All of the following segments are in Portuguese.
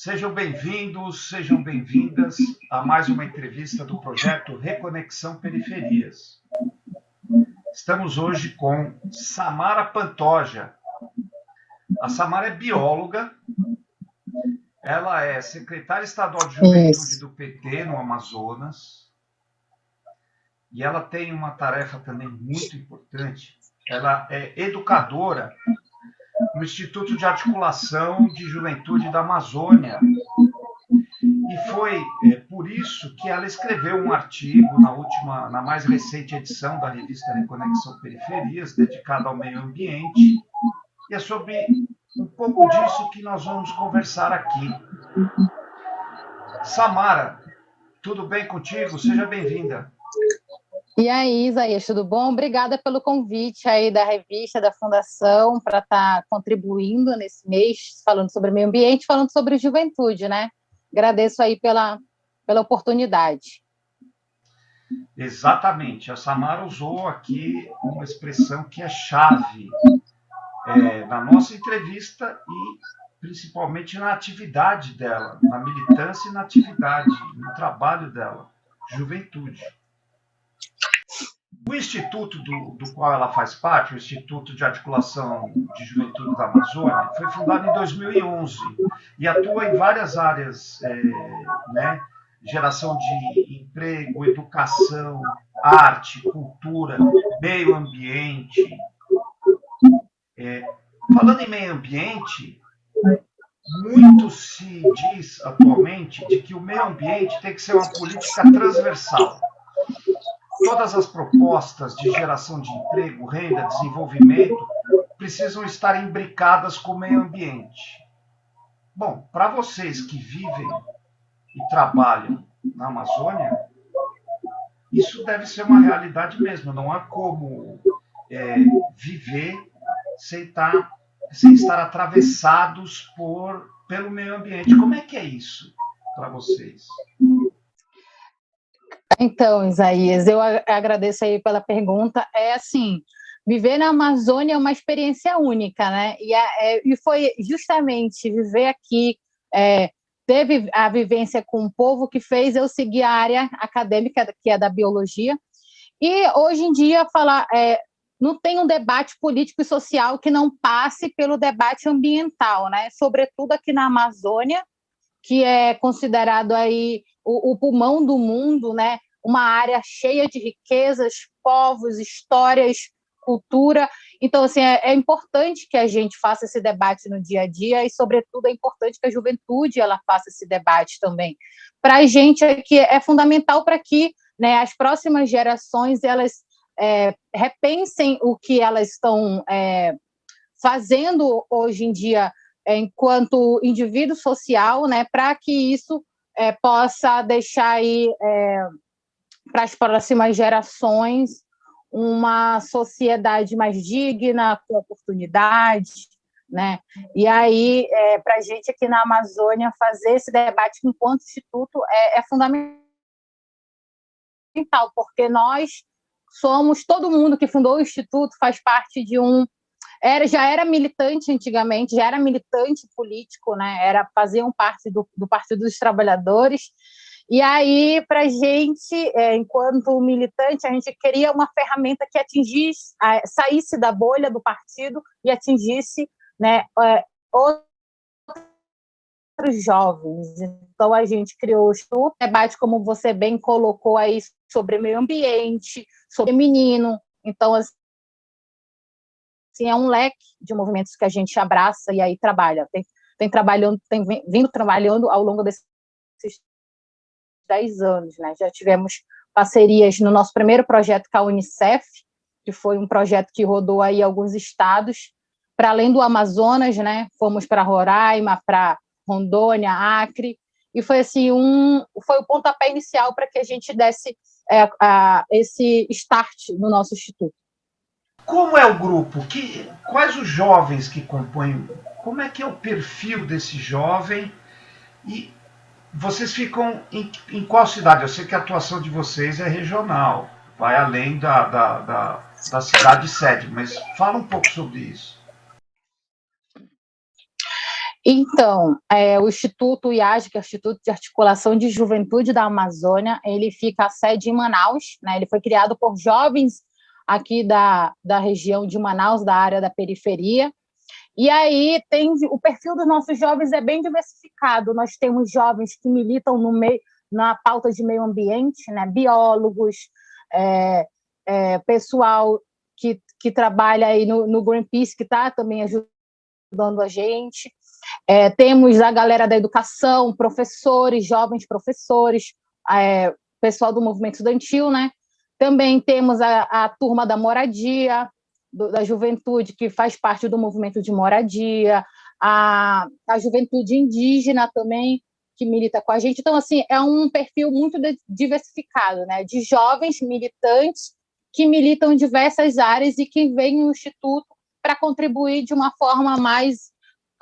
Sejam bem-vindos, sejam bem-vindas a mais uma entrevista do projeto Reconexão Periferias. Estamos hoje com Samara Pantoja. A Samara é bióloga, ela é secretária estadual de juventude do PT no Amazonas, e ela tem uma tarefa também muito importante. Ela é educadora no Instituto de Articulação de Juventude da Amazônia. E foi é, por isso que ela escreveu um artigo na última, na mais recente edição da revista Reconexão Periferias, dedicado ao meio ambiente. E é sobre um pouco disso que nós vamos conversar aqui. Samara, tudo bem contigo? Seja bem-vinda. E aí, Isaías, tudo bom? Obrigada pelo convite aí da revista, da Fundação, para estar tá contribuindo nesse mês, falando sobre meio ambiente, falando sobre juventude, né? Agradeço aí pela, pela oportunidade. Exatamente. A Samara usou aqui uma expressão que é chave é, na nossa entrevista e principalmente na atividade dela, na militância e na atividade, no trabalho dela, juventude. O instituto do, do, qual ela faz parte, o Instituto de Articulação de Juventude da Amazônia, foi fundado em 2011 e atua em várias áreas, é, né? geração de emprego, educação, arte, cultura, meio ambiente. É, falando em meio ambiente, muito se diz atualmente de que o meio ambiente tem que ser uma política transversal Todas as propostas de geração de emprego, renda, desenvolvimento precisam estar imbricadas com o meio ambiente. Bom, para vocês que vivem e trabalham na Amazônia, isso deve ser uma realidade mesmo. Não há como é, viver sem estar, tá, sem estar atravessados por, pelo meio ambiente. Como é que é isso para vocês? Então, Isaías, eu agradeço aí pela pergunta. É assim, viver na Amazônia é uma experiência única, né? E, é, e foi justamente viver aqui, é, teve a vivência com o povo que fez eu seguir a área acadêmica, que é da biologia. E hoje em dia, falar, é, não tem um debate político e social que não passe pelo debate ambiental, né? Sobretudo aqui na Amazônia, que é considerado aí o, o pulmão do mundo, né? uma área cheia de riquezas, povos, histórias, cultura. Então, assim, é, é, importante que a gente faça esse debate no dia a dia e, sobretudo, é importante que a juventude ela faça esse debate também. Para a gente aqui é fundamental para que né, as próximas gerações elas é, repensem o que elas estão é, fazendo hoje em dia enquanto indivíduo social, né, para que isso é, possa deixar aí é, para as próximas gerações uma sociedade mais digna, com oportunidade, né? E aí, é, para a gente aqui na Amazônia, fazer esse debate enquanto instituto é, é fundamental, porque nós somos, todo mundo que fundou o instituto faz parte de um era, já era militante antigamente, já era militante político, né? Era faziam parte do, do Partido dos Trabalhadores e aí, para a gente, é, enquanto militante, a gente queria uma ferramenta que atingisse, saísse da bolha do partido e atingisse né, é, outros jovens. Então, a gente criou o debate, como você bem colocou aí, sobre meio ambiente, sobre menino. Então, assim, é um leque de movimentos que a gente abraça e aí trabalha. Tem, tem, trabalhando, tem vindo trabalhando ao longo desses 10 anos, né? Já tivemos parcerias no nosso primeiro projeto com a Unicef, que foi um projeto que rodou aí alguns estados, para além do Amazonas, né? Fomos para Roraima, para Rondônia, Acre, e foi assim um foi o pontapé inicial para que a gente desse é, a, esse start no nosso instituto. Como é o grupo? Que, quais os jovens que compõem? Como é que é o perfil desse jovem? E vocês ficam em, em, qual cidade? Eu sei que a atuação de vocês é regional, vai além da, da, da, da cidade sede, mas fala um pouco sobre isso. Então, é, o Instituto IAG, que é o Instituto de Articulação de Juventude da Amazônia, ele fica a sede em Manaus, né? ele foi criado por jovens aqui da, da região de Manaus, da área da periferia, e aí tem o perfil dos nossos jovens é bem diversificado. Nós temos jovens que militam no meio, na pauta de meio ambiente, né? biólogos, é, é, pessoal que, que trabalha aí no, no Greenpeace, que está também ajudando a gente. É, temos a galera da educação, professores, jovens professores, é, pessoal do movimento estudantil, né? Também temos a, a turma da moradia, do, da juventude que faz parte do movimento de moradia, a, a juventude indígena também, que milita com a gente. Então, assim, é um perfil muito diversificado, né? De jovens militantes que militam em diversas áreas e que vêm no Instituto para contribuir de uma forma mais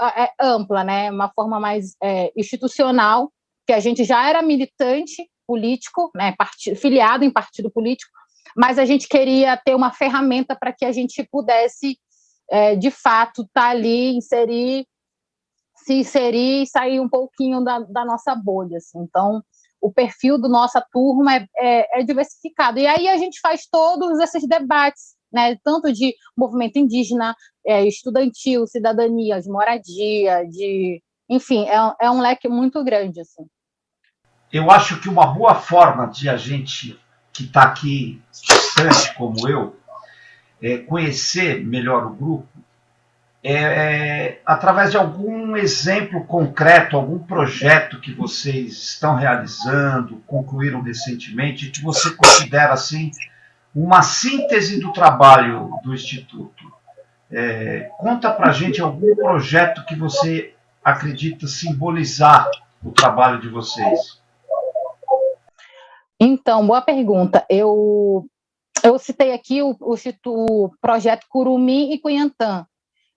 é, ampla, né? Uma forma mais é, institucional, que a gente já era militante político, né? Partido, filiado em partido político, mas a gente queria ter uma ferramenta para que a gente pudesse, é, de fato, estar tá ali, inserir, se inserir e sair um pouquinho da, da nossa bolha. Assim. Então, o perfil da nossa turma é, é, é, diversificado. E aí a gente faz todos esses debates, né, tanto de movimento indígena, é, estudantil, cidadania, de moradia, de... Enfim, é, é um leque muito grande. Assim. Eu acho que uma boa forma de a gente que está aqui distante como eu, é, conhecer melhor o grupo, é, é, através de algum exemplo concreto, algum projeto que vocês estão realizando, concluíram recentemente, que você considera assim uma síntese do trabalho do Instituto. É, conta para gente algum projeto que você acredita simbolizar o trabalho de vocês. Então, boa pergunta. Eu, eu citei aqui o, o, o projeto Curumi e Cunhantã,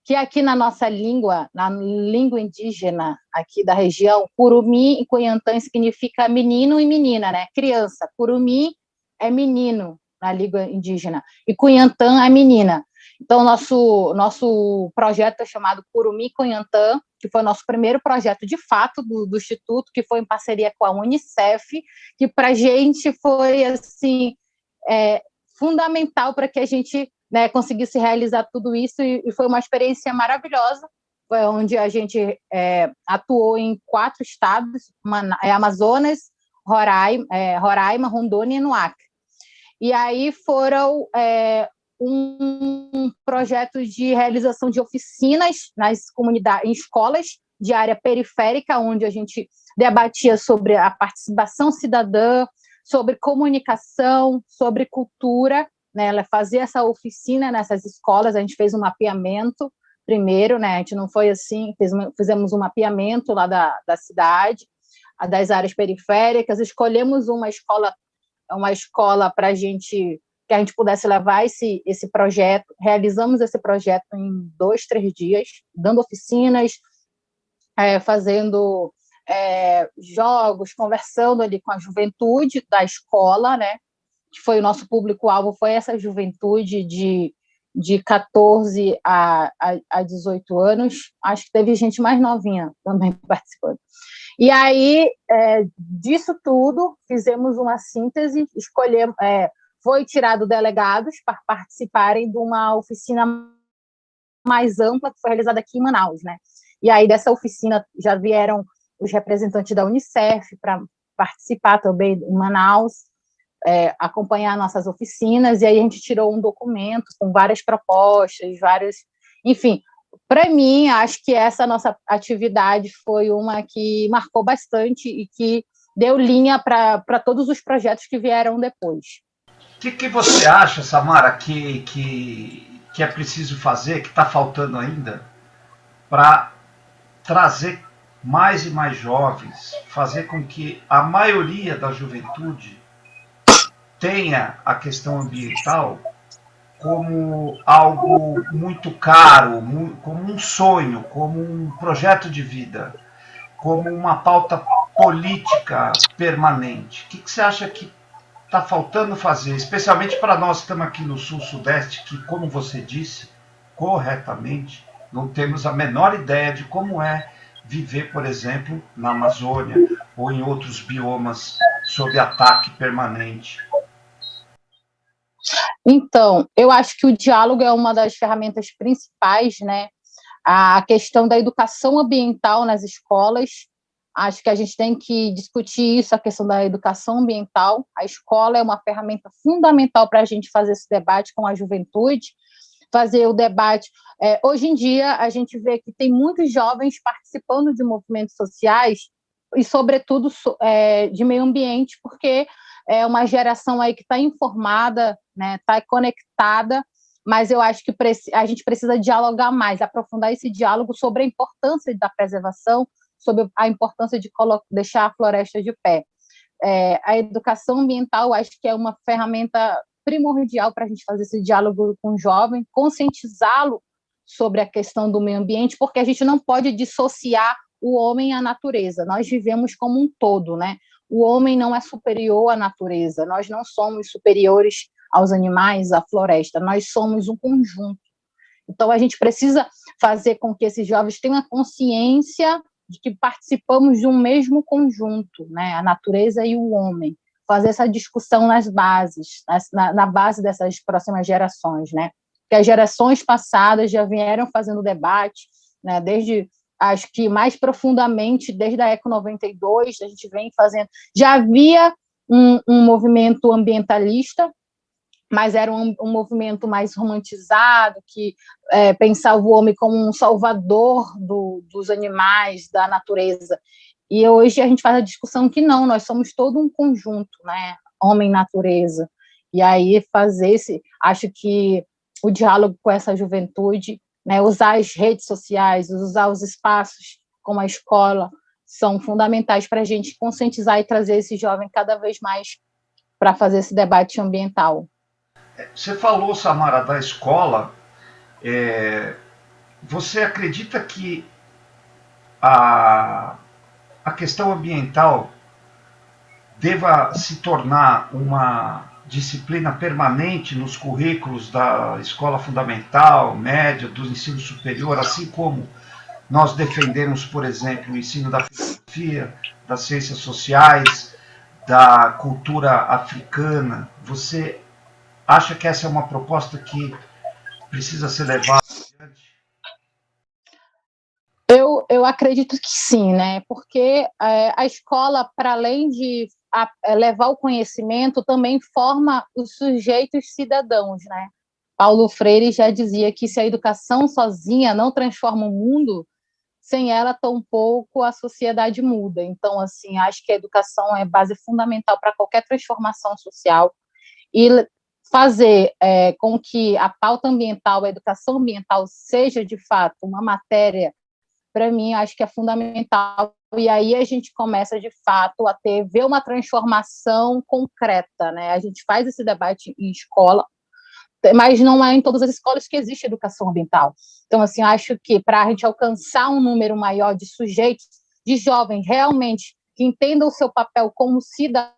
que aqui na nossa língua, na língua indígena aqui da região, Curumi e Cunhantã significa menino e menina, né? Criança. Curumi é menino na língua indígena e Cunhantã é menina. Então, nosso, nosso projeto é chamado Curumi Cunhantã, que foi o nosso primeiro projeto de fato do, do Instituto, que foi em parceria com a Unicef, que para a gente foi assim é, fundamental para que a gente né, conseguisse realizar tudo isso, e, e, foi uma experiência maravilhosa, onde a gente é, atuou em quatro estados, é, Amazonas, Roraima, é, Roraima, Rondônia e no Acre. E aí foram é, um projeto de realização de oficinas nas comunidades, em escolas de área periférica, onde a gente debatia sobre a participação cidadã, sobre comunicação, sobre cultura. Né? Ela fazia essa oficina nessas escolas, a gente fez um mapeamento primeiro, né? a gente não foi assim, fizemos um mapeamento lá da, da cidade, das áreas periféricas, escolhemos uma escola uma escola para a gente que a gente pudesse levar esse, esse projeto. Realizamos esse projeto em dois, três dias, dando oficinas, é, fazendo é, jogos, conversando ali com a juventude da escola, né? Que foi o nosso público-alvo, foi essa juventude de, de 14 a, a, a 18 anos. Acho que teve gente mais novinha também participando. E aí, é, disso tudo, fizemos uma síntese, escolhemos, é, foi tirado delegados para participarem de uma oficina mais ampla que foi realizada aqui em Manaus, né? E aí dessa oficina já vieram os representantes da Unicef para participar também em Manaus, é, acompanhar nossas oficinas, e aí a gente tirou um documento com várias propostas, vários, enfim, para mim, acho que essa nossa atividade foi uma que marcou bastante e que deu linha para todos os projetos que vieram depois. O que, que você acha, Samara, que, que, que é preciso fazer, que está faltando ainda, para trazer mais e mais jovens, fazer com que a maioria da juventude tenha a questão ambiental como algo muito caro, como um sonho, como um projeto de vida, como uma pauta política permanente. O que, que você acha que está faltando fazer, especialmente para nós que estamos aqui no Sul-Sudeste, que, como você disse corretamente, não temos a menor ideia de como é viver, por exemplo, na Amazônia ou em outros biomas sob ataque permanente? Então, eu acho que o diálogo é uma das ferramentas principais, né? A questão da educação ambiental nas escolas, acho que a gente tem que discutir isso, a questão da educação ambiental. A escola é uma ferramenta fundamental para a gente fazer esse debate com a juventude, fazer o debate. É, hoje em dia, a gente vê que tem muitos jovens participando de movimentos sociais e, sobretudo, é, de meio ambiente, porque é uma geração aí que está informada, né, está conectada, mas eu acho que a gente precisa dialogar mais, aprofundar esse diálogo sobre a importância da preservação, sobre a importância de deixar a floresta de pé. É, a educação ambiental, acho que é uma ferramenta primordial para a gente fazer esse diálogo com o jovem, conscientizá-lo sobre a questão do meio ambiente, porque a gente não pode dissociar o homem à natureza. Nós vivemos como um todo, né? O homem não é superior à natureza, nós não somos superiores aos animais, à floresta, nós somos um conjunto. Então, a gente precisa fazer com que esses jovens tenham a consciência de que participamos de um mesmo conjunto, né? a natureza e o homem fazer essa discussão nas bases, na, na base dessas próximas gerações, né? Que as gerações passadas já vieram fazendo debate, né? Desde acho que mais profundamente desde a Eco 92 a gente vem fazendo. Já havia um, um movimento ambientalista, mas era um, um movimento mais romantizado, que é, pensava o homem como um salvador do, dos animais, da natureza. E hoje a gente faz a discussão que não, nós somos todo um conjunto, né? Homem-natureza. E aí fazer esse, acho que o diálogo com essa juventude, né, usar as redes sociais, usar os espaços como a escola, são fundamentais para a gente conscientizar e trazer esse jovem cada vez mais para fazer esse debate ambiental. Você falou, Samara, da escola. É, você acredita que a a questão ambiental deva se tornar uma disciplina permanente nos currículos da escola fundamental, média, do ensino superior, assim como nós defendemos, por exemplo, o ensino da filosofia, das ciências sociais, da cultura africana. Você acha que essa é uma proposta que precisa ser levada eu, eu acredito que sim, né? Porque é, a escola, para além de a, é, levar o conhecimento, também forma os sujeitos cidadãos, né? Paulo Freire já dizia que se a educação sozinha não transforma o mundo, sem ela, tampouco a sociedade muda. Então, assim, acho que a educação é base fundamental para qualquer transformação social e fazer é, com que a pauta ambiental, a educação ambiental, seja de fato uma matéria para mim, acho que é fundamental. E aí a gente começa, de fato, a ter, ver uma transformação concreta, né? A gente faz esse debate em escola, mas não é em todas as escolas que existe educação ambiental. Então, assim, acho que para a gente alcançar um número maior de sujeitos, de jovens realmente que entendam o seu papel como cidadão,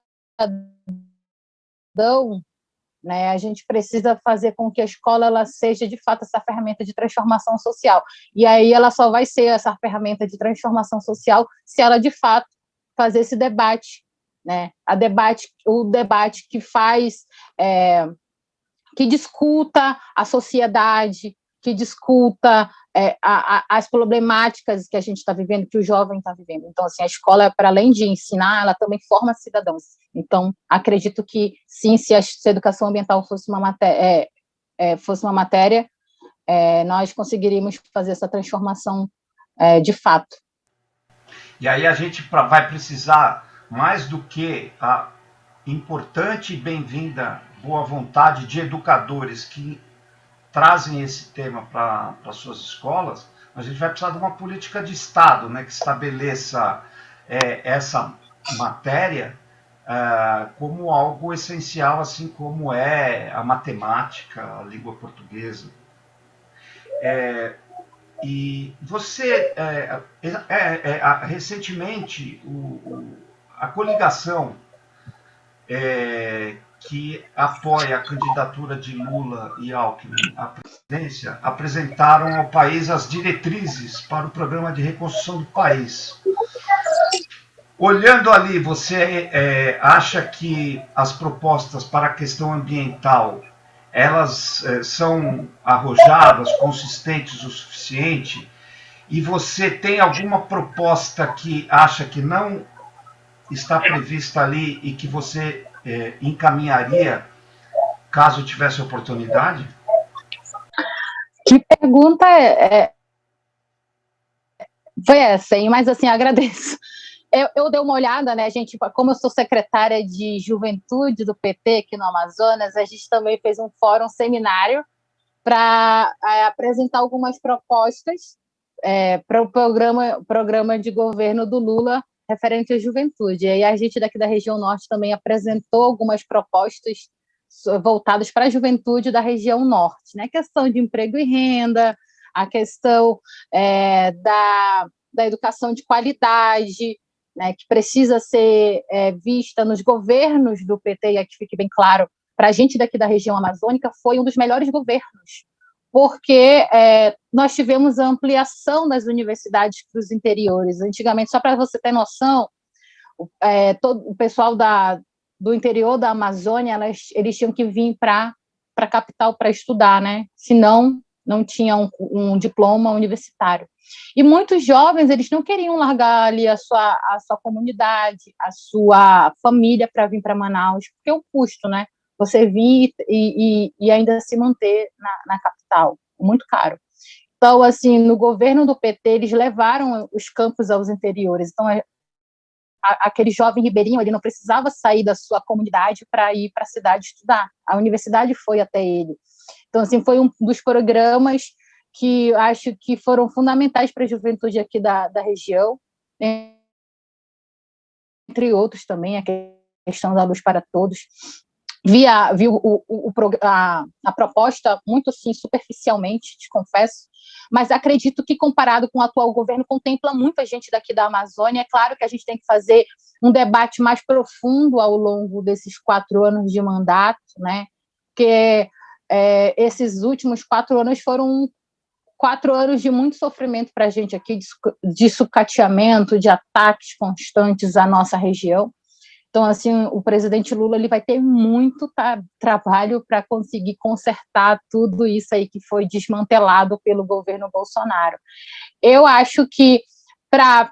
né? A gente precisa fazer com que a escola ela seja, de fato, essa ferramenta de transformação social. E aí ela só vai ser essa ferramenta de transformação social se ela, de fato, fazer esse debate, né? A debate, o debate que faz, é, que discuta a sociedade, que discuta é, a, a, as problemáticas que a gente está vivendo, que o jovem está vivendo. Então, assim, a escola, para além de ensinar, ela também forma cidadãos. Então, acredito que, sim, se a, educação ambiental fosse uma matéria, é, fosse uma matéria é, nós conseguiríamos fazer essa transformação é, de fato. E aí a gente vai precisar, mais do que a importante e bem-vinda boa vontade de educadores que trazem esse tema para suas escolas, a gente vai precisar de uma política de Estado né, que estabeleça é, essa matéria é, como algo essencial, assim como é a matemática, a língua portuguesa. É, e você, é, é, é recentemente, o, o, a coligação que apoia a candidatura de Lula e Alckmin à presidência, apresentaram ao país as diretrizes para o programa de reconstrução do país. Olhando ali, você é, acha que as propostas para a questão ambiental elas é, são arrojadas, consistentes o suficiente? E você tem alguma proposta que acha que não está prevista ali e que você é, encaminharia caso tivesse oportunidade? Que pergunta é, é... foi essa, hein? Mas assim, agradeço. Eu, eu, dei uma olhada, né, gente, como eu sou secretária de juventude do PT aqui no Amazonas, a gente também fez um fórum, um seminário, para é, apresentar algumas propostas é, para o programa, programa de governo do Lula referente à juventude. E a gente daqui da região norte também apresentou algumas propostas voltadas para a juventude da região norte, né? A questão de emprego e renda, a questão é, da, da educação de qualidade, né, que precisa ser é, vista nos governos do PT, e aqui fique bem claro, para a gente daqui da região amazônica, foi um dos melhores governos, porque é, nós tivemos a ampliação das universidades para os interiores. Antigamente, só para você ter noção, é, todo, o pessoal da, do interior da Amazônia, elas, eles tinham que vir para a capital para estudar, né? senão não tinham um, um, diploma universitário. E muitos jovens, eles não queriam largar ali a sua, a sua comunidade, a sua família para vir para Manaus, porque o custo, né? Você vir e, e, e ainda se manter na, na, capital, muito caro. Então, assim, no governo do PT, eles levaram os campos aos interiores. Então, é, a, aquele jovem ribeirinho, ele não precisava sair da sua comunidade para ir para a cidade estudar. A universidade foi até ele. Então, assim, foi um dos programas que acho que foram fundamentais para a juventude aqui da, da região, entre outros também, a questão da luz para todos, via, vi o, o, o a, a, proposta muito assim, superficialmente, te confesso, mas acredito que comparado com o atual governo, contempla muita gente daqui da Amazônia. É claro que a gente tem que fazer um debate mais profundo ao longo desses quatro anos de mandato, né? porque é, esses últimos quatro anos foram quatro anos de muito sofrimento para a gente aqui, de, de sucateamento, de ataques constantes à nossa região. Então, assim, o presidente Lula ele vai ter muito trabalho para conseguir consertar tudo isso aí que foi desmantelado pelo governo Bolsonaro. Eu acho que, para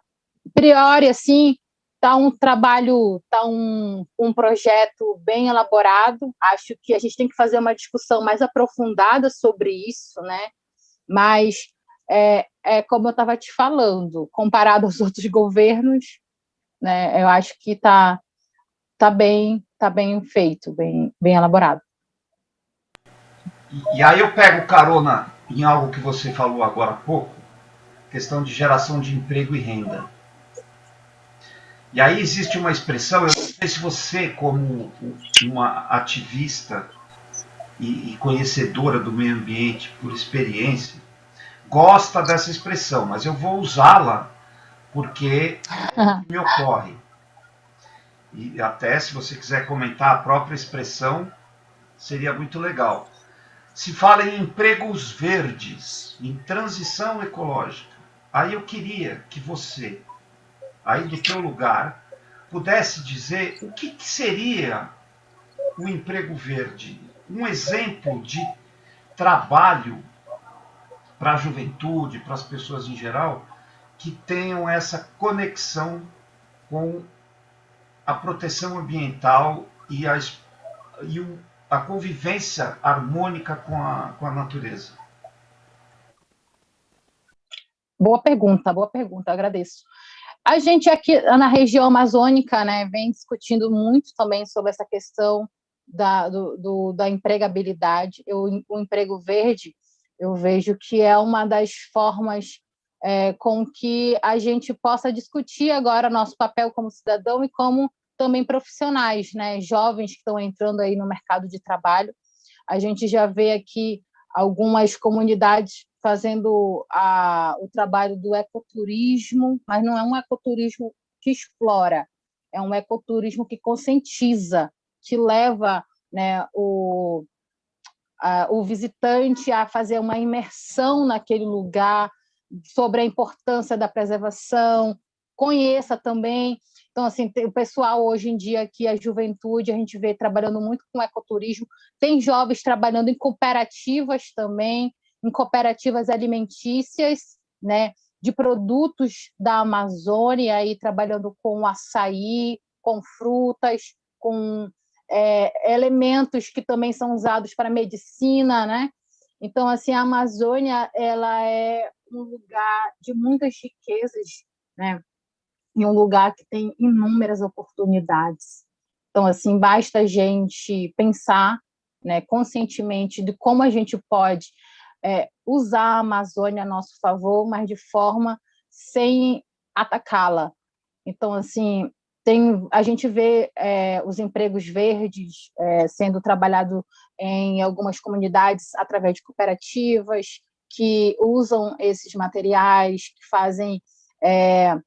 priori, assim, está um trabalho, está um, um projeto bem elaborado. Acho que a gente tem que fazer uma discussão mais aprofundada sobre isso, né? Mas é, é como eu estava te falando, comparado aos outros governos, né? Eu acho que está tá bem, tá bem feito, bem, bem elaborado. E, e aí eu pego carona em algo que você falou agora há pouco, questão de geração de emprego e renda. E aí existe uma expressão, eu não sei se você, como uma ativista e, e conhecedora do meio ambiente por experiência, gosta dessa expressão, mas eu vou usá-la porque me ocorre e até se você quiser comentar a própria expressão, seria muito legal. Se fala em empregos verdes, em transição ecológica. Aí eu queria que você, aí do teu lugar, pudesse dizer o que, que seria um emprego verde, um exemplo de trabalho para a juventude, para as pessoas em geral, que tenham essa conexão com a proteção ambiental e a, e o, a convivência harmônica com a, com a natureza? Boa pergunta, boa pergunta, agradeço. A gente aqui na região amazônica né, vem discutindo muito também sobre essa questão da, do, do, da empregabilidade. Eu, o emprego verde, eu vejo que é uma das formas é, com que a gente possa discutir agora nosso papel como cidadão e como também profissionais, né, jovens que estão entrando aí no mercado de trabalho. A gente já vê aqui algumas comunidades fazendo a, o trabalho do ecoturismo, mas não é um ecoturismo que explora, é um ecoturismo que conscientiza, que leva né, o, a, o visitante a fazer uma imersão naquele lugar, sobre a importância da preservação, conheça também. Então, assim, o pessoal hoje em dia aqui, a juventude, a gente vê trabalhando muito com ecoturismo, tem jovens trabalhando em cooperativas também, em cooperativas alimentícias, né, de produtos da Amazônia, aí trabalhando com açaí, com frutas, com é, elementos que também são usados para medicina, né? Então, assim, a Amazônia ela é um lugar de muitas riquezas, né? E um lugar que tem inúmeras oportunidades. Então, assim, basta a gente pensar, né, conscientemente de como a gente pode é, usar a Amazônia a nosso favor, mas de forma sem atacá-la. Então, assim, tem, a gente vê é, os empregos verdes é, sendo trabalhado em algumas comunidades através de cooperativas que usam esses materiais, que fazem é,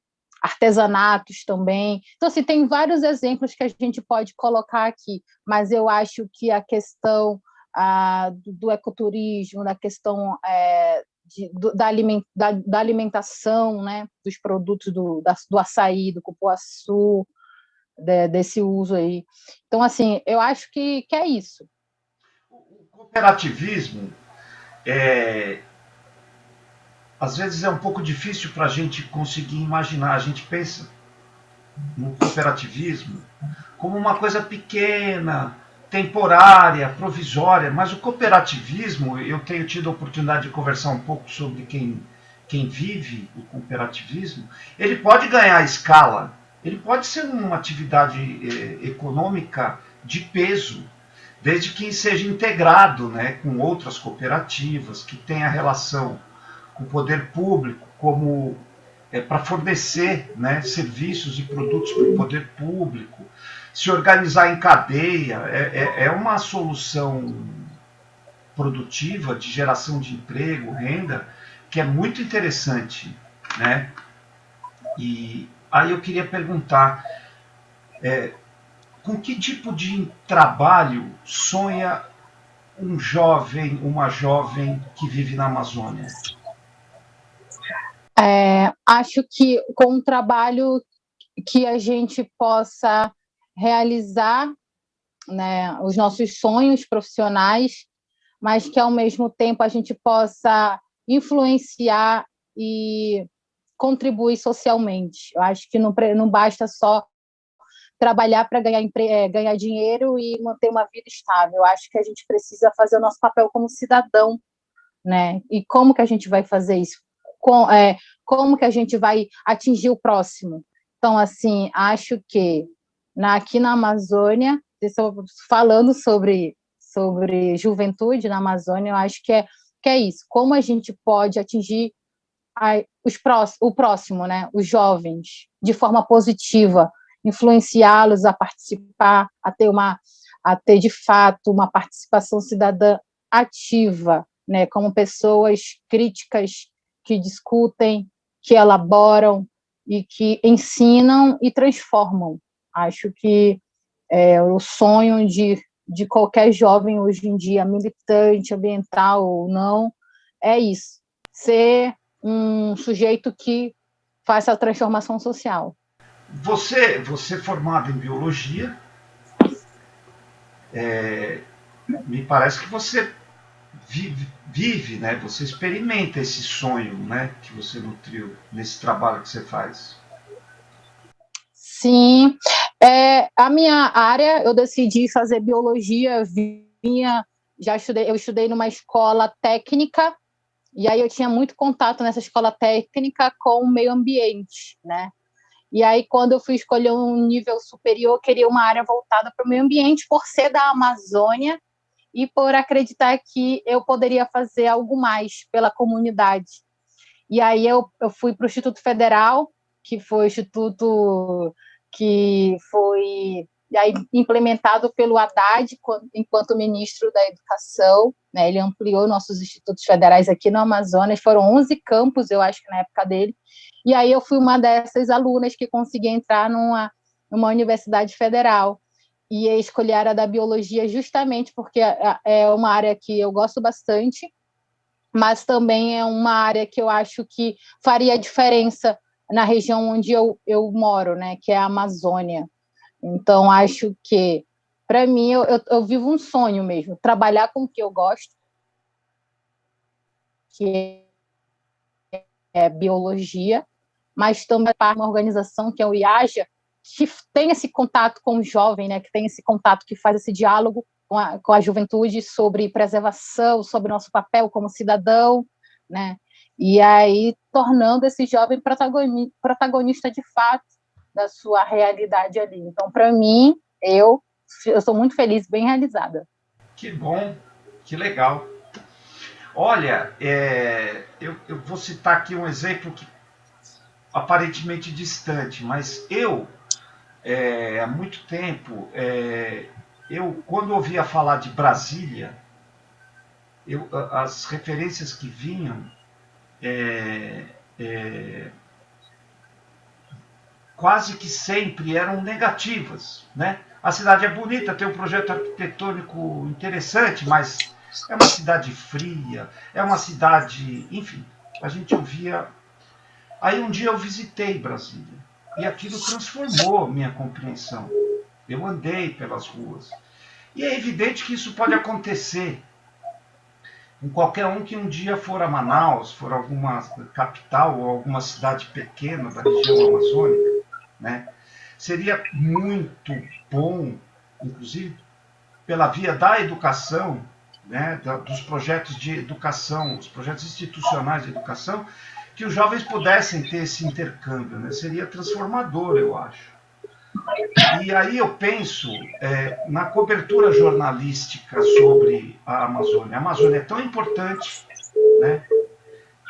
artesanatos também. Então, assim, tem vários exemplos que a gente pode colocar aqui, mas eu acho que a questão a, do, ecoturismo, da questão é, de, do, da, da, alimentação, né, dos produtos do, da, do açaí, do cupuaçu, de, desse uso aí. Então, assim, eu acho que, que é isso. O cooperativismo, é, às vezes é um pouco difícil para a gente conseguir imaginar. A gente pensa no cooperativismo como uma coisa pequena, temporária, provisória, mas o cooperativismo, eu tenho tido a oportunidade de conversar um pouco sobre quem, quem vive o cooperativismo, ele pode ganhar escala, ele pode ser uma atividade eh, econômica de peso, desde que seja integrado né, com outras cooperativas, que tenha relação com o poder público, como é, para fornecer né, serviços e produtos para o poder público, se organizar em cadeia, é, é, é uma solução produtiva de geração de emprego, renda, que é muito interessante, né? E aí eu queria perguntar, é, com que tipo de trabalho sonha um jovem, uma jovem que vive na Amazônia? É, acho que com um trabalho que a gente possa realizar né, os nossos sonhos profissionais, mas que ao mesmo tempo a gente possa influenciar e contribuir socialmente. Eu acho que não, não basta só trabalhar para ganhar, é, ganhar dinheiro e manter uma vida estável. Eu acho que a gente precisa fazer o nosso papel como cidadão, né? E como que a gente vai fazer isso? Com, é, como que a gente vai atingir o próximo? Então, assim, acho que na, aqui na Amazônia, falando sobre, sobre juventude na Amazônia, eu acho que é, que é isso, como a gente pode atingir a, os prós, o próximo, né, os jovens, de forma positiva, influenciá-los a participar, a ter uma a ter de fato uma participação cidadã ativa, né, como pessoas críticas que discutem, que elaboram e que ensinam e transformam. Acho que é, o sonho de, de qualquer jovem hoje em dia, militante, ambiental ou não, é isso, ser um sujeito que faça a transformação social. Você, você é formado em biologia, é, me parece que você vive, vive, né? Você experimenta esse sonho, né? Que você nutriu nesse trabalho que você faz. Sim, é, a minha área, eu decidi fazer biologia, vinha, já estudei, eu estudei numa escola técnica, e aí eu tinha muito contato nessa escola técnica com o meio ambiente, né? E aí, quando eu fui escolher um nível superior, eu queria uma área voltada para o meio ambiente, por ser da Amazônia e por acreditar que eu poderia fazer algo mais pela comunidade. E aí eu, eu fui para o Instituto Federal, que foi o Instituto que foi aí, implementado pelo Haddad enquanto ministro da Educação. Né, ele ampliou nossos institutos federais aqui no Amazonas, foram 11 campos, eu acho na época dele. E aí eu fui uma dessas alunas que consegui entrar numa, numa universidade federal. E escolhi a área da biologia justamente porque é, é uma área que eu gosto bastante, mas também é uma área que eu acho que faria diferença na região onde eu, eu moro, né, que é a Amazônia. Então, acho que, para mim, eu, eu, eu, vivo um sonho mesmo, trabalhar com o que eu gosto, que é biologia, mas também para uma organização que é o IAJA, que tem esse contato com o jovem, né, que tem esse contato, que faz esse diálogo com a, com a juventude sobre preservação, sobre nosso papel como cidadão, né, e aí tornando esse jovem protagonista de fato da sua realidade ali. Então, para mim, eu eu sou muito feliz, bem realizada. Que bom, que legal. Olha, é, eu, eu, vou citar aqui um exemplo que aparentemente distante, mas eu, é, há muito tempo, é, eu quando ouvia falar de Brasília, eu, as referências que vinham é, é, quase que sempre eram negativas. Né? A cidade é bonita, tem um projeto arquitetônico interessante, mas é uma cidade fria, é uma cidade. Enfim, a gente ouvia. Aí um dia eu visitei Brasília e aquilo transformou minha compreensão. Eu andei pelas ruas. E é evidente que isso pode acontecer com qualquer um que um dia for a Manaus, for alguma capital ou alguma cidade pequena da região amazônica, né? Seria muito bom, inclusive pela via da educação, né, dos projetos de educação, os projetos institucionais de educação, que os jovens pudessem ter esse intercâmbio. Né? Seria transformador, eu acho. E aí eu penso é, na cobertura jornalística sobre a Amazônia. A Amazônia é tão importante, né?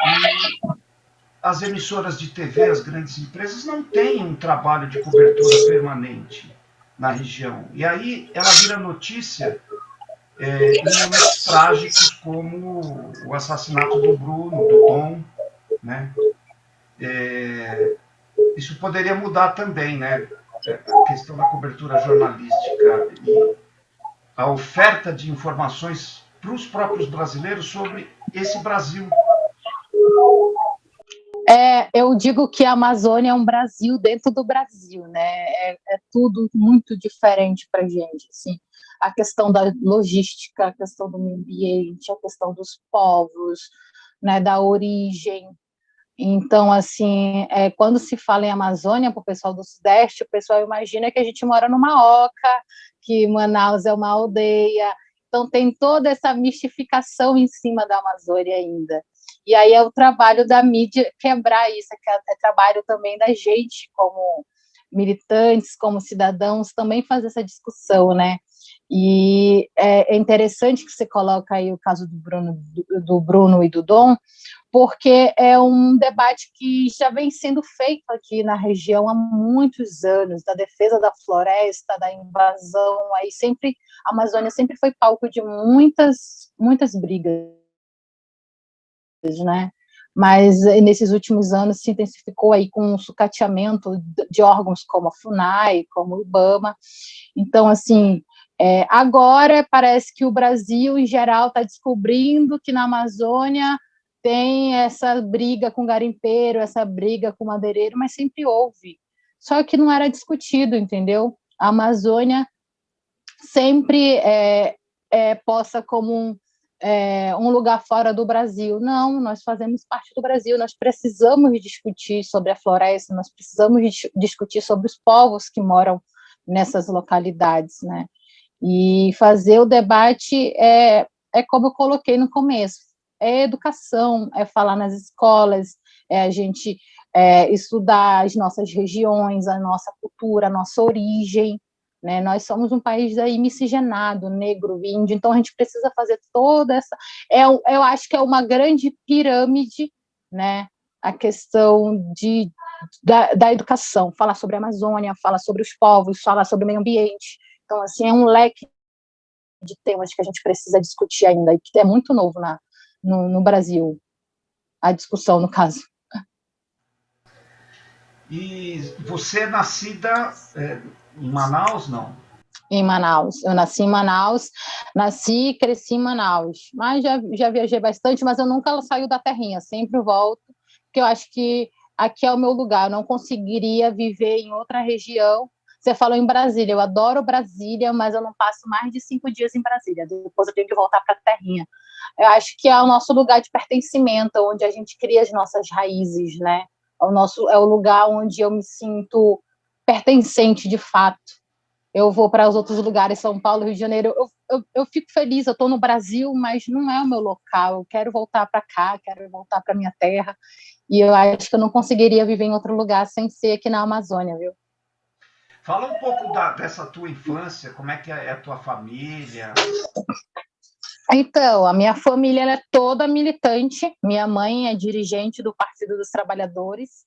E as emissoras de TV, as grandes empresas, não têm um trabalho de cobertura permanente na região. E aí ela vira notícia é, em momentos trágicos como o assassinato do Bruno, do Tom, né? É, isso poderia mudar também, né? a questão da cobertura jornalística e a oferta de informações para os próprios brasileiros sobre esse Brasil. É, eu digo que a Amazônia é um Brasil dentro do Brasil, né? É, é tudo muito diferente para gente. Assim. A questão da logística, a questão do meio ambiente, a questão dos povos, né, da origem, então, assim, é, quando se fala em Amazônia, para o pessoal do Sudeste, o pessoal imagina que a gente mora numa oca, que Manaus é uma aldeia. Então, tem toda essa mistificação em cima da Amazônia ainda. E aí é o trabalho da mídia quebrar isso, é, é trabalho também da gente, como militantes, como cidadãos, também fazer essa discussão, né? E é, é interessante que você coloca aí o caso do Bruno, do Bruno e do Dom, porque é um debate que já vem sendo feito aqui na região há muitos anos, da defesa da floresta, da invasão, aí sempre, a Amazônia sempre foi palco de muitas, muitas brigas, né? Mas nesses últimos anos se intensificou aí com o sucateamento de órgãos como a FUNAI, como o IBAMA, então, assim, é, agora parece que o Brasil, em geral, está descobrindo que na Amazônia tem essa briga com garimpeiro, essa briga com madeireiro, mas sempre houve. Só que não era discutido, entendeu? A Amazônia sempre é, é posta como um, é, um lugar fora do Brasil. Não, nós fazemos parte do Brasil, nós precisamos discutir sobre a floresta, nós precisamos discutir sobre os povos que moram nessas localidades, né? E fazer o debate é, é como eu coloquei no começo, é educação, é falar nas escolas, é a gente é, estudar as nossas regiões, a nossa cultura, a nossa origem, né? Nós somos um país aí miscigenado, negro, índio, então a gente precisa fazer toda essa... É, eu acho que é uma grande pirâmide, né? A questão de, da, da educação, falar sobre a Amazônia, falar sobre os povos, falar sobre o meio ambiente. Então, assim, é um leque de temas que a gente precisa discutir ainda, e que é muito novo na, no, no Brasil, a discussão, no caso. E você é nascida é, em Manaus, não? em Manaus. Eu nasci em Manaus, nasci e cresci em Manaus, mas já, já viajei bastante, mas eu nunca saio da terrinha, sempre volto, porque eu acho que aqui é o meu lugar, eu não conseguiria viver em outra região. Você falou em Brasília, eu adoro Brasília, mas eu não passo mais de cinco dias em Brasília, depois eu tenho que voltar para a terrinha. Eu acho que é o nosso lugar de pertencimento, onde a gente cria as nossas raízes, né? É o, nosso, é o lugar onde eu me sinto pertencente de fato eu vou para os outros lugares, São Paulo, Rio de Janeiro, eu, eu, eu fico feliz, eu estou no Brasil, mas não é o meu local, eu quero voltar para cá, quero voltar para minha terra, e eu acho que eu não conseguiria viver em outro lugar sem ser aqui na Amazônia, viu? Fala um pouco da, dessa tua infância, como é que é a tua família? Então, a minha família é toda militante, minha mãe é dirigente do Partido dos Trabalhadores,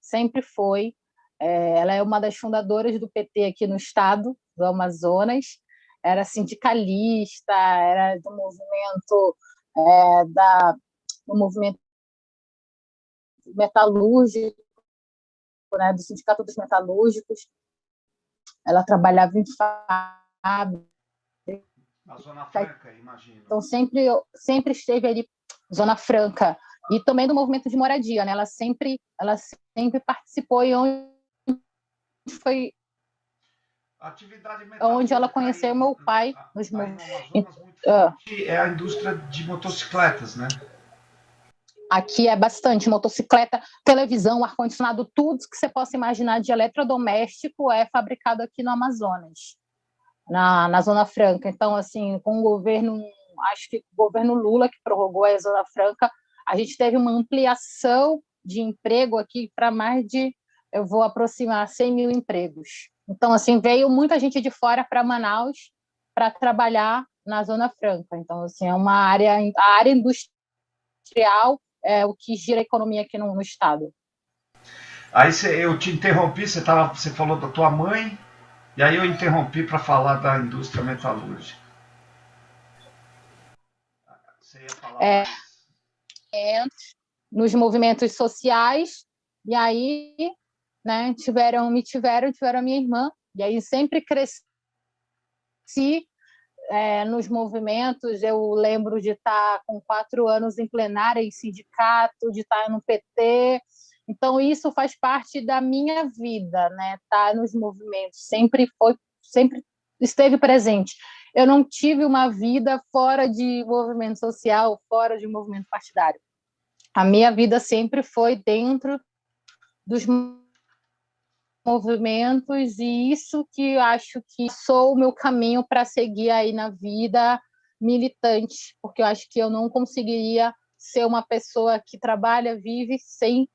sempre foi, é, ela é uma das fundadoras do PT aqui no estado do Amazonas, era sindicalista, era do movimento é, da do movimento metalúrgico, né, do sindicato dos metalúrgicos. Ela trabalhava em fábrica. Na Zona Franca, imagino. Então sempre sempre esteve ali Zona Franca e também do movimento de moradia, né? Ela sempre ela sempre participou e onde foi onde ela conheceu meu pai nos ah. é a indústria de motocicletas, né? Aqui é bastante motocicleta, televisão, ar-condicionado, tudo que você possa imaginar de eletrodoméstico é fabricado aqui no Amazonas, na, na Zona Franca. Então, assim, com o governo, acho que o governo Lula, que prorrogou a Zona Franca, a gente teve uma ampliação de emprego aqui para mais de eu vou aproximar 100 mil empregos. Então, assim, veio muita gente de fora para Manaus para trabalhar na Zona Franca. Então, assim, é uma área, a área industrial é o que gira a economia aqui no, no estado. Aí cê, eu te interrompi, você, você falou da tua mãe, e aí eu interrompi para falar da indústria metalúrgica. Você ia falar é, mais? nos movimentos sociais, e aí né? Tiveram, me tiveram, tiveram a minha irmã, e aí sempre cresci é, nos movimentos. Eu lembro de estar com quatro anos em plenária, em sindicato, de estar no PT. Então isso faz parte da minha vida, né? Estar nos movimentos sempre foi, sempre esteve presente. Eu não tive uma vida fora de movimento social, fora de movimento partidário. A minha vida sempre foi dentro dos movimentos e isso que eu acho que sou o meu caminho para seguir aí na vida militante, porque eu acho que eu não conseguiria ser uma pessoa que trabalha, vive sem,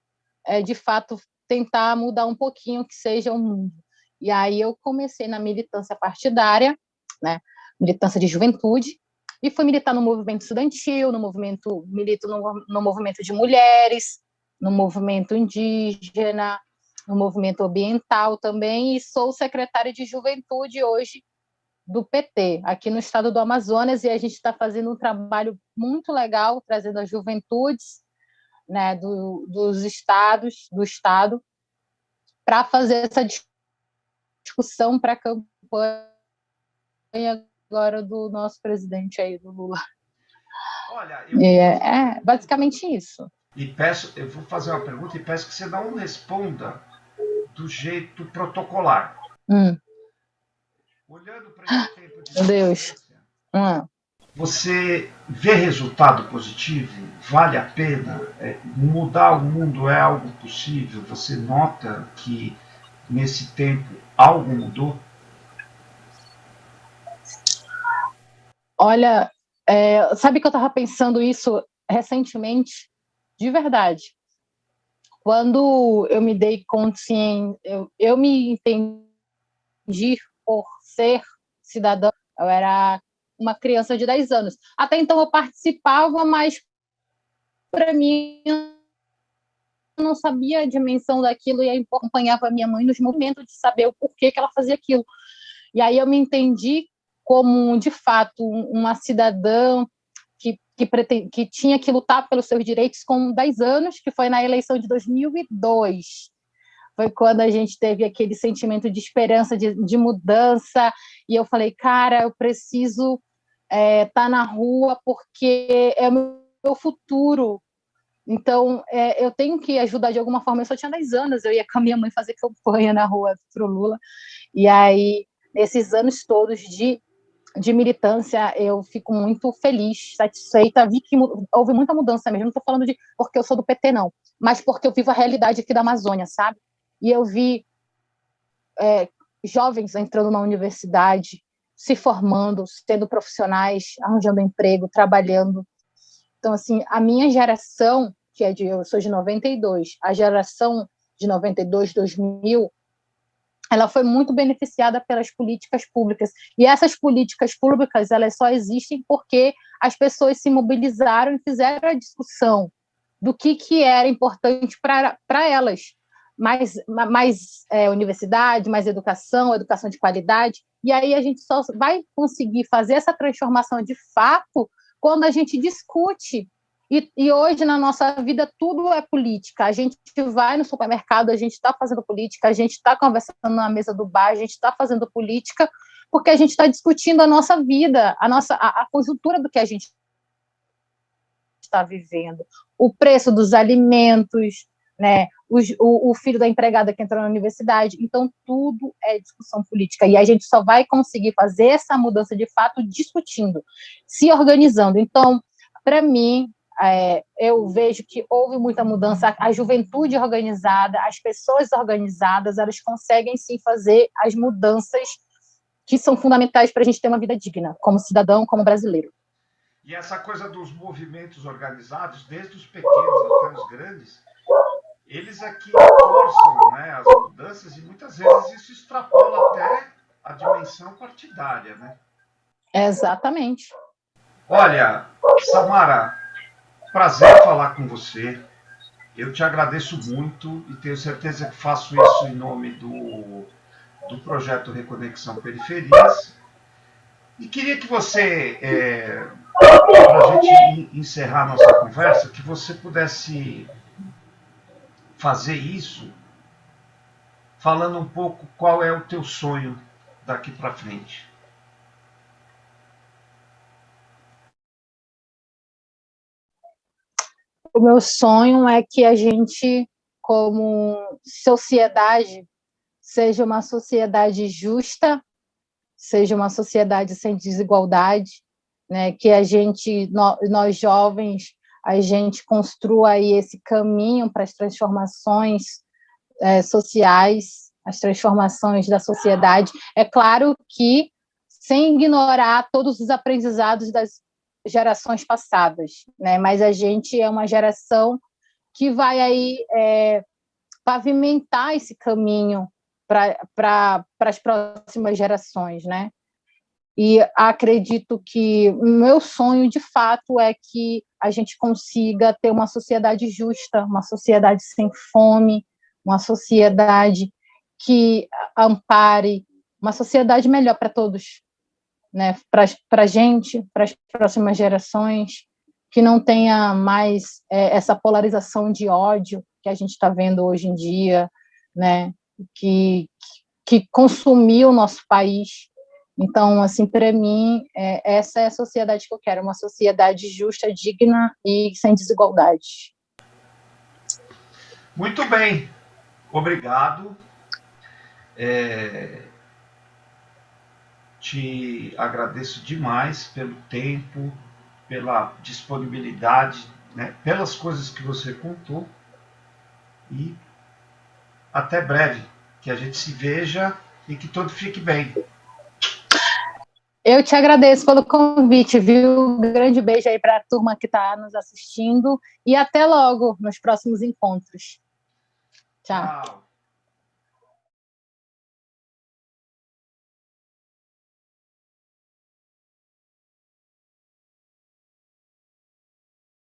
é, de fato, tentar mudar um pouquinho que seja o mundo. E aí eu comecei na militância partidária, né, militância de juventude, e fui militar no movimento estudantil, no movimento milito no, no movimento de mulheres, no movimento indígena, no movimento ambiental também, e sou secretária de juventude hoje do PT, aqui no estado do Amazonas, e a gente está fazendo um trabalho muito legal, trazendo as juventudes né, do, dos estados, do estado, para fazer essa discussão para a campanha agora do nosso presidente aí, do Lula. Olha, eu... é, é basicamente isso. E peço, eu vou fazer uma pergunta e peço que você não responda do jeito protocolar. Hum. Olhando para esse tempo de Meu Deus. Hum. Você vê resultado positivo? Vale a pena? É, mudar o mundo é algo possível? Você nota que nesse tempo algo mudou? Olha, é, sabe que eu estava pensando isso recentemente, de verdade. Quando eu me dei consciência, eu, eu me entendi por ser cidadã, eu era uma criança de 10 anos. Até então eu participava, mas para mim eu não sabia a dimensão daquilo e acompanhava minha mãe nos momentos de saber o porquê que ela fazia aquilo. E aí eu me entendi como, de fato, uma cidadã que, pretend, que tinha que lutar pelos seus direitos com 10 anos, que foi na eleição de 2002. Foi quando a gente teve aquele sentimento de esperança, de, de mudança, e eu falei, cara, eu preciso estar é, tá na rua porque é o meu futuro. Então, é, eu tenho que ajudar de alguma forma. Eu só tinha 10 anos, eu ia com a minha mãe fazer campanha na rua para o Lula. E aí, nesses anos todos de, de militância, eu fico muito feliz, satisfeita. Vi que houve muita mudança mesmo. Não estou falando de porque eu sou do PT, não, mas porque eu vivo a realidade aqui da Amazônia, sabe? E eu vi é, jovens entrando na universidade, se formando, sendo profissionais, arranjando emprego, trabalhando. Então, assim, a minha geração, que é de, eu sou de 92, a geração de 92, 2000, ela foi muito beneficiada pelas políticas públicas. E essas políticas públicas, elas só existem porque as pessoas se mobilizaram e fizeram a discussão do que, que era importante para elas. Mais, mais é, universidade, mais educação, educação de qualidade. E aí a gente só vai conseguir fazer essa transformação de fato quando a gente discute. E, e, hoje, na nossa vida, tudo é política. A gente vai no supermercado, a gente está fazendo política, a gente está conversando na mesa do bar, a gente está fazendo política, porque a gente está discutindo a nossa vida, a nossa a, a conjuntura do que a gente está vivendo, o preço dos alimentos, né, o, o, filho da empregada que entrou na universidade. Então, tudo é discussão política. E a gente só vai conseguir fazer essa mudança de fato discutindo, se organizando. Então, para mim, é, eu vejo que houve muita mudança. A juventude organizada, as pessoas organizadas, elas conseguem sim fazer as mudanças que são fundamentais para a gente ter uma vida digna, como cidadão, como brasileiro. E essa coisa dos movimentos organizados, desde os pequenos até os grandes, eles aqui forçam né, as mudanças e muitas vezes isso extrapola até a dimensão partidária, né? Exatamente. Olha, Samara, prazer falar com você. Eu te agradeço muito e tenho certeza que faço isso em nome do, do projeto Reconexão Periferias. E queria que você, é, para a gente encerrar nossa conversa, que você pudesse fazer isso falando um pouco qual é o teu sonho daqui para frente. O meu sonho é que a gente, como sociedade, seja uma sociedade justa, seja uma sociedade sem desigualdade, né? que a gente, nós jovens, a gente construa aí esse caminho para as transformações é, sociais, as transformações da sociedade. É claro que sem ignorar todos os aprendizados das gerações passadas, né? Mas a gente é uma geração que vai aí é, pavimentar esse caminho para pra, as próximas gerações, né? E acredito que o meu sonho, de fato, é que a gente consiga ter uma sociedade justa, uma sociedade sem fome, uma sociedade que ampare, uma sociedade melhor para todos, né? para a gente, para as próximas gerações, que não tenha mais é, essa polarização de ódio que a gente está vendo hoje em dia, né? que, que consumiu o nosso país então, assim, para mim, é, essa é a sociedade que eu quero, uma sociedade justa, digna e sem desigualdade. Muito bem, obrigado. É, te agradeço demais pelo tempo, pela disponibilidade, né, pelas coisas que você contou. E até breve, que a gente se veja e que tudo fique bem. Eu te agradeço pelo convite, viu? Um grande beijo aí para a turma que está nos assistindo e até logo nos próximos encontros. Tchau. Tchau.